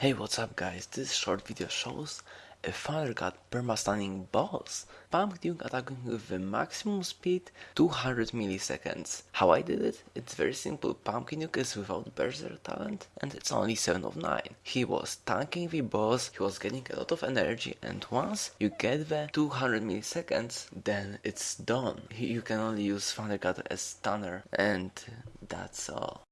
Hey what's up guys, this short video shows a Thunder God perma-stunning boss, Pumpkin Duke attacking with the maximum speed 200 milliseconds. How I did it? It's very simple, Pumpkin is without Berserk talent and it's only 7 of 9. He was tanking the boss, he was getting a lot of energy and once you get the 200 milliseconds then it's done. You can only use Thunder God as stunner and that's all.